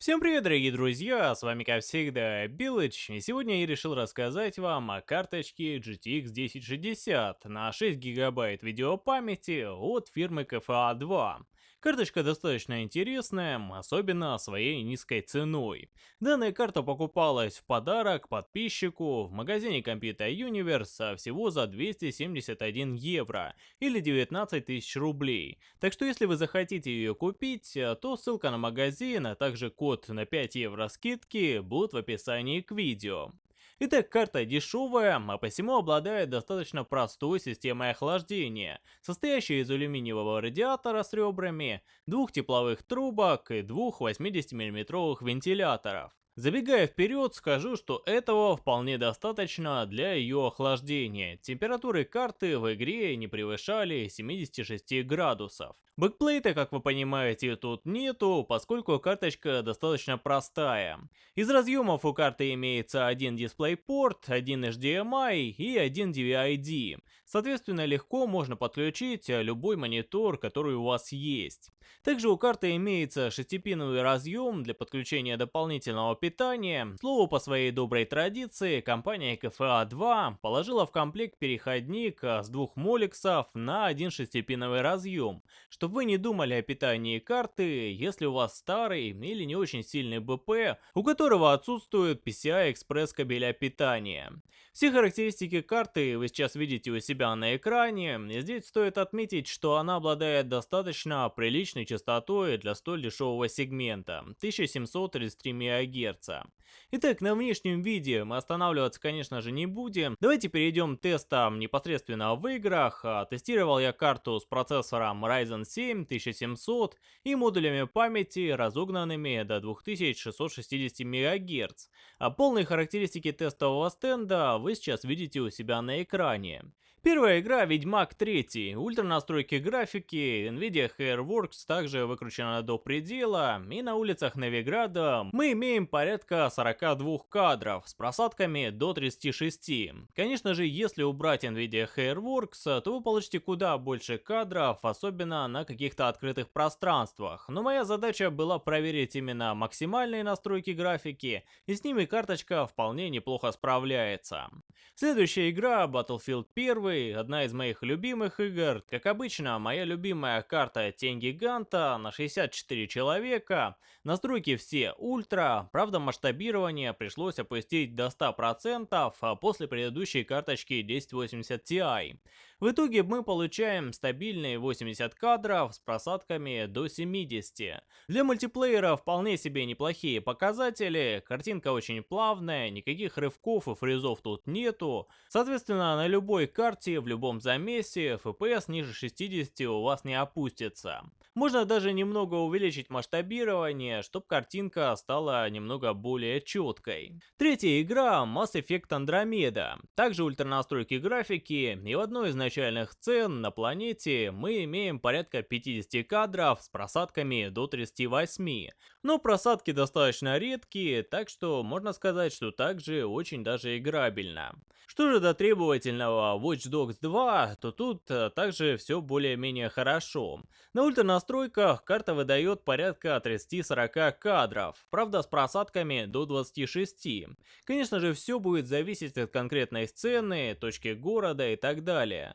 Всем привет, дорогие друзья, с вами как всегда Билыч, и сегодня я решил рассказать вам о карточке GTX 1060 на 6 гигабайт видеопамяти от фирмы KFA 2. Карточка достаточно интересная, особенно своей низкой ценой. Данная карта покупалась в подарок подписчику в магазине Computer Universe всего за 271 евро или 19 тысяч рублей. Так что если вы захотите ее купить, то ссылка на магазин, а также код на 5 евро скидки будут в описании к видео. Итак, карта дешевая, а посему обладает достаточно простой системой охлаждения, состоящей из алюминиевого радиатора с ребрами, двух тепловых трубок и двух 80 мм вентиляторов. Забегая вперед, скажу, что этого вполне достаточно для ее охлаждения. Температуры карты в игре не превышали 76 градусов. Бэкплейта, как вы понимаете, тут нету, поскольку карточка достаточно простая. Из разъемов у карты имеется один DisplayPort, один HDMI и один DVI-D. Соответственно, легко можно подключить любой монитор, который у вас есть. Также у карты имеется шестипиновый разъем для подключения дополнительного питания. Слово по своей доброй традиции, компания KFA 2 положила в комплект переходник с двух моликсов на один шестипиновый разъем, чтобы вы не думали о питании карты, если у вас старый или не очень сильный БП, у которого отсутствует PCI-Express кабеля питания. Все характеристики карты вы сейчас видите у себя на экране, здесь стоит отметить, что она обладает достаточно приличной частотой для столь дешевого сегмента 1733 МГц. Итак, на внешнем виде мы останавливаться, конечно же, не будем. Давайте перейдем к тестам непосредственно в играх. А, тестировал я карту с процессором Ryzen 7 1700 и модулями памяти, разогнанными до 2660 МГц. А полные характеристики тестового стенда вы сейчас видите у себя на экране. Первая игра Ведьмак 3. Ультра настройки графики, Nvidia Hairworks также выкручена до предела, и на улицах Новиграда мы имеем порядка 42 кадров с просадками до 36. Конечно же, если убрать Nvidia Hairworks, то вы получите куда больше кадров, особенно на каких-то открытых пространствах. Но моя задача была проверить именно максимальные настройки графики, и с ними карточка вполне неплохо справляется. Следующая игра Battlefield 1 первый, одна из моих любимых игр. Как обычно, моя любимая карта Тень Гиганта на 64 человека. Настройки все ультра, правда масштабирование пришлось опустить до 100% а после предыдущей карточки 1080 Ti. В итоге мы получаем стабильные 80 кадров с просадками до 70. Для мультиплеера вполне себе неплохие показатели, картинка очень плавная, никаких рывков и фризов тут нету. Соответственно, на любой карте, в любом замесе, FPS ниже 60 у вас не опустится. Можно даже немного увеличить масштабирование, чтобы картинка стала немного более четкой. Третья игра Mass Effect Andromeda. Также ультранастройки графики, и в одной из начальных сцен на планете мы имеем порядка 50 кадров с просадками до 38. Но просадки достаточно редкие, так что можно сказать, что также очень даже играбельно. Что же до требовательного Watch Dogs 2, то тут э, также все более-менее хорошо. На ультранастройках карта выдает порядка 30-40 кадров, правда с просадками до 26. Конечно же все будет зависеть от конкретной сцены, точки города и так далее.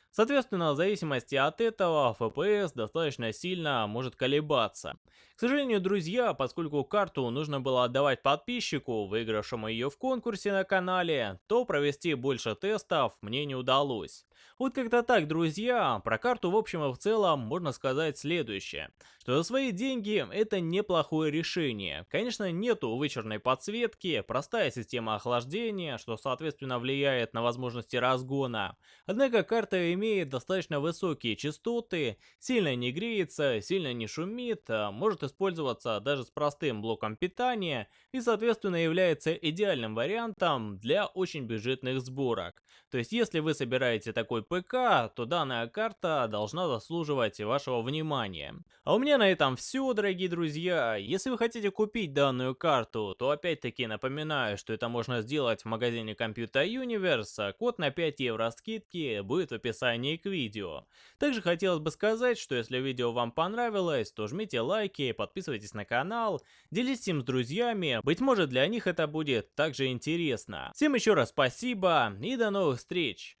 Соответственно, в зависимости от этого, FPS достаточно сильно может колебаться. К сожалению, друзья, поскольку карту нужно было отдавать подписчику, выигравшему ее в конкурсе на канале, то провести больше тестов мне не удалось. Вот как-то так, друзья, про карту в общем и в целом можно сказать следующее, что за свои деньги это неплохое решение. Конечно, нету вычурной подсветки, простая система охлаждения, что соответственно влияет на возможности разгона. Однако карта имеет достаточно высокие частоты, сильно не греется, сильно не шумит, а может использоваться даже с простым блоком питания и соответственно является идеальным вариантом для очень бюджетных сборок. То есть если вы собираете такой ПК, то данная карта должна заслуживать вашего внимания. А у меня на этом все, дорогие друзья. Если вы хотите купить данную карту, то опять-таки напоминаю, что это можно сделать в магазине Computer Universe. Код на 5 евро скидки будет в описании к видео. Также хотелось бы сказать, что если видео вам понравилось, то жмите лайки, подписывайтесь на канал, делитесь им с друзьями, быть может для них это будет также интересно. Всем еще раз спасибо и до новых встреч!